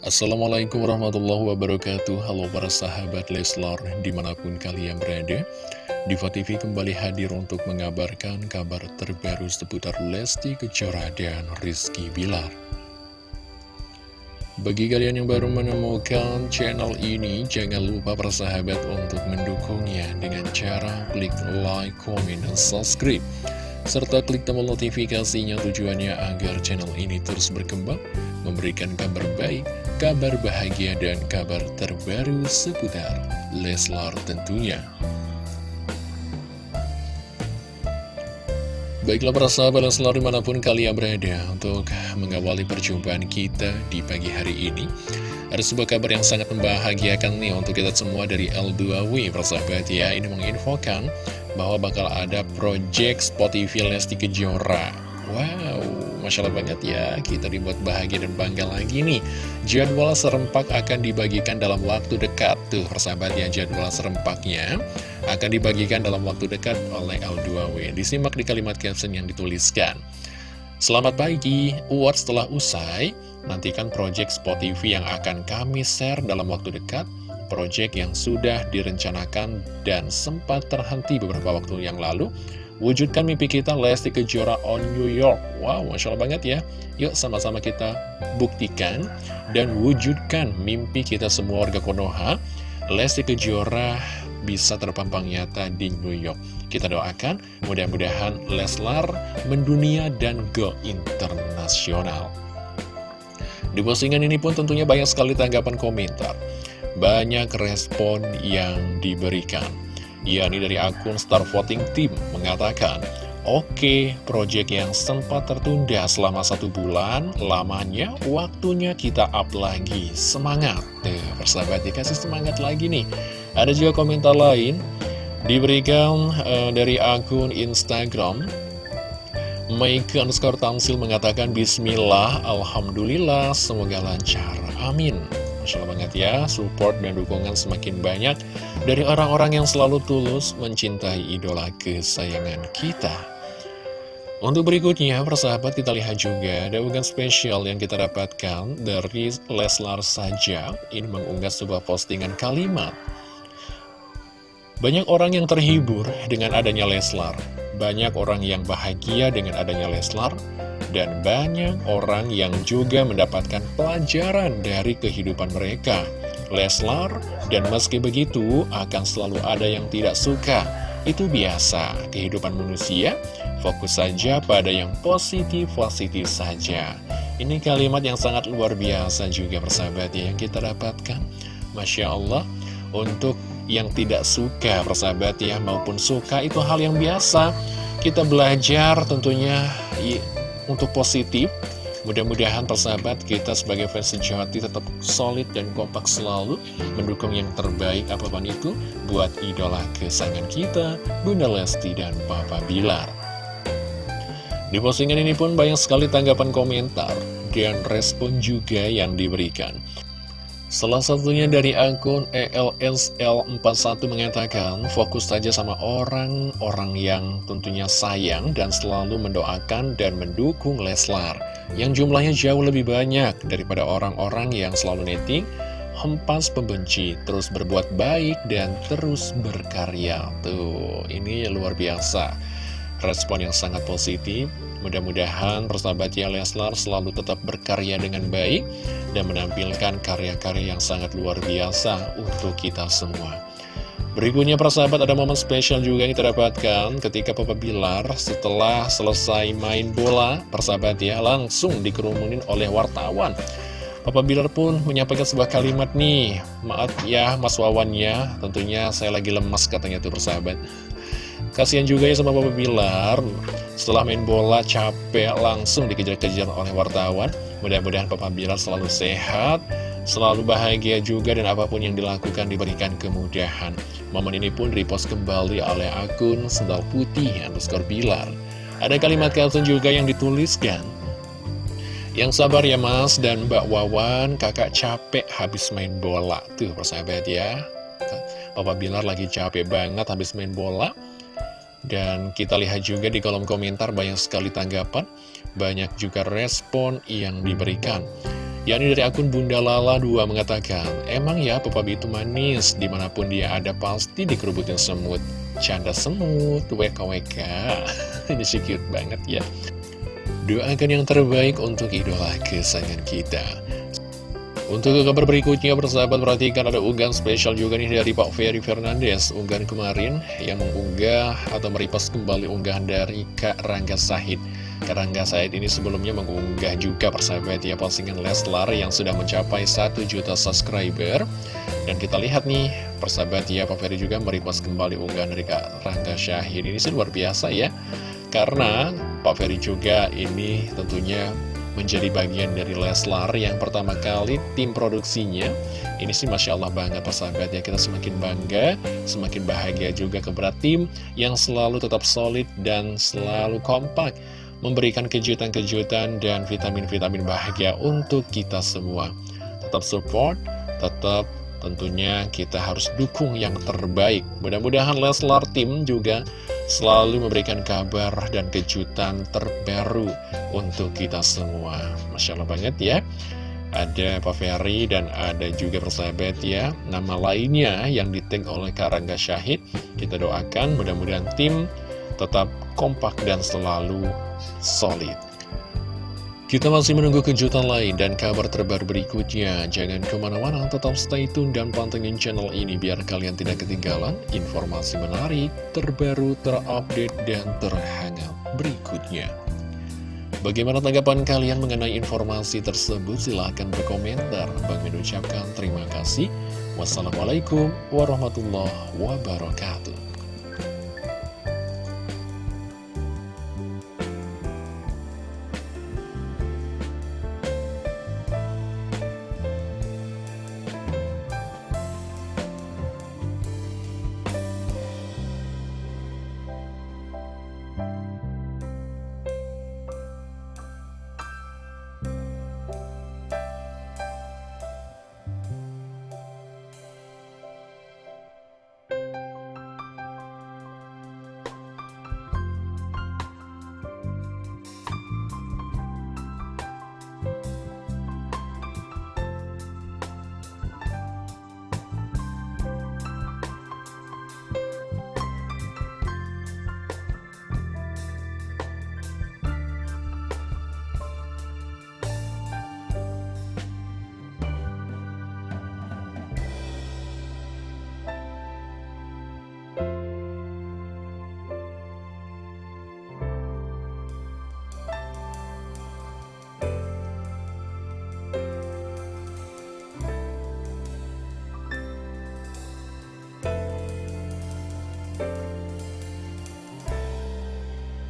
Assalamualaikum warahmatullahi wabarakatuh Halo para sahabat Leslar di mana pun kalian berada Diva TV kembali hadir untuk mengabarkan kabar terbaru seputar Lesti Kejora dan Rizky Bilar bagi kalian yang baru menemukan channel ini, jangan lupa persahabat untuk mendukungnya dengan cara klik like, comment, dan subscribe. Serta klik tombol notifikasinya tujuannya agar channel ini terus berkembang, memberikan kabar baik, kabar bahagia, dan kabar terbaru seputar Leslar tentunya. Baiklah para sahabat selalu di mana pun kalian berada untuk mengawali perjumpaan kita di pagi hari ini Ada sebuah kabar yang sangat membahagiakan nih untuk kita semua dari L2W persahabat ya Ini menginfokan bahwa bakal ada project Spotify Lesti Kejora. Wow, Masya Allah banget ya. Kita dibuat bahagia dan bangga lagi nih. Jadwal serempak akan dibagikan dalam waktu dekat Tuh persahabat ya jadwal serempaknya akan dibagikan dalam waktu dekat oleh L2W. Disimak di kalimat caption yang dituliskan. Selamat pagi, awards setelah usai, nantikan project Spotify yang akan kami share dalam waktu dekat, project yang sudah direncanakan dan sempat terhenti beberapa waktu yang lalu, Wujudkan mimpi kita Lesti Kejora on New York Wow, Masya Allah banget ya Yuk sama-sama kita buktikan Dan wujudkan mimpi kita semua warga Konoha Lesti Kejora bisa terpampang nyata di New York. Kita doakan mudah-mudahan Leslar mendunia dan go internasional. Di postingan ini pun tentunya banyak sekali tanggapan komentar. Banyak respon yang diberikan. Yakni dari akun Star Voting Team mengatakan, Oke, proyek yang sempat tertunda selama satu bulan, lamanya waktunya kita up lagi. Semangat! Tuh, persahabat dikasih semangat lagi nih. Ada juga komentar lain, diberikan uh, dari akun Instagram, Maike underscore Tamsil mengatakan Bismillah, Alhamdulillah, semoga lancar, amin. Masya ya, support dan dukungan semakin banyak dari orang-orang yang selalu tulus mencintai idola kesayangan kita. Untuk berikutnya, persahabat kita lihat juga ada unggahan spesial yang kita dapatkan dari Leslar saja. Ini mengunggah sebuah postingan kalimat. Banyak orang yang terhibur dengan adanya Leslar. Banyak orang yang bahagia dengan adanya Leslar. Dan banyak orang yang juga mendapatkan pelajaran dari kehidupan mereka. Leslar, dan meski begitu akan selalu ada yang tidak suka itu biasa, kehidupan manusia, fokus saja pada yang positif-positif saja. Ini kalimat yang sangat luar biasa juga persahabat ya, yang kita dapatkan. Masya Allah, untuk yang tidak suka persahabat ya, maupun suka itu hal yang biasa. Kita belajar tentunya untuk positif, Mudah-mudahan persahabat kita sebagai fans sejati tetap solid dan kompak selalu mendukung yang terbaik apa pun itu buat idola kesayangan kita, Bunda Lesti dan Papa Bilar. Di postingan ini pun banyak sekali tanggapan komentar dan respon juga yang diberikan. Salah satunya dari akun ELSL41 mengatakan, fokus saja sama orang-orang yang tentunya sayang dan selalu mendoakan dan mendukung Leslar, yang jumlahnya jauh lebih banyak daripada orang-orang yang selalu netting, hempas pembenci, terus berbuat baik, dan terus berkarya. Tuh, ini luar biasa. Respon yang sangat positif Mudah-mudahan persahabatnya Leslar selalu tetap berkarya dengan baik dan menampilkan karya-karya yang sangat luar biasa untuk kita semua. Berikutnya persahabat ada momen spesial juga yang kita dapatkan ketika Papa Bilar setelah selesai main bola persahabat ya langsung dikerumunin oleh wartawan. Papa Bilar pun menyampaikan sebuah kalimat nih, maaf ya Mas Wawan ya, tentunya saya lagi lemas katanya tuh persahabat. Kasihan juga ya sama Papa Bilar Setelah main bola capek langsung dikejar-kejar oleh wartawan. Mudah-mudahan Papa Bilar selalu sehat Selalu bahagia juga dan apa pun yang dilakukan diberikan kemudahan. Momen ini pun repost kembali oleh akun Sendal Putih underscore Bilar Ada kalimat caption juga yang dituliskan. Yang sabar ya mas dan Mbak Wawan kakak capek habis main bola. Tuh persahabat ya. Papa Bilar lagi capek banget habis main bola dan kita lihat juga di kolom komentar banyak sekali tanggapan, banyak juga respon yang diberikan. yakni dari akun Bunda Lala 2 mengatakan, Emang ya Papa B itu manis, di mana pun dia ada pasti dikerubutin semut. Canda semut, WKWK. Ini sih cute banget ya. Doakan yang terbaik untuk idola kesayangan kita. Untuk kabar berikutnya, persahabat perhatikan ada unggahan spesial juga nih dari Pak Ferry Fernandes. Unggahan kemarin yang mengunggah atau meripas kembali unggahan dari Kak Rangga Sahid. Kak Rangga Sahid ini sebelumnya mengunggah juga persahabat ya postingan Leslar yang sudah mencapai 1 juta subscriber. Dan kita lihat nih, persahabat ya Pak Ferry juga meripas kembali unggahan dari Kak Rangga Syahid. Ini sih luar biasa ya. Karena Pak Ferry juga ini tentunya menjadi bagian dari Leslar yang pertama kali tim produksinya. Ini sih Masya Allah banget persahabat ya. Kita semakin bangga semakin bahagia juga kepada tim yang selalu tetap solid dan selalu kompak memberikan kejutan-kejutan dan vitamin-vitamin bahagia untuk kita semua. Tetap support tetap tentunya kita harus dukung yang terbaik. Mudah-mudahan Leslar tim juga selalu memberikan kabar dan kejutan terbaru untuk kita semua. Masya Allah banget ya. Ada Pak Ferry dan ada juga persahabat ya Nama lainnya yang ditag oleh Karangga Syahid Kita doakan mudah-mudahan tim tetap kompak dan selalu solid kita masih menunggu kejutan lain dan kabar terbaru berikutnya. Jangan ke mana-mana, tetap stay tune dan pantengin channel ini biar kalian tidak ketinggalan informasi menarik, terbaru, terupdate, dan terhangat berikutnya. Bagaimana tanggapan kalian mengenai informasi tersebut? Silahkan berkomentar. Bang mengucapkan terima kasih. Wassalamualaikum warahmatullahi wabarakatuh.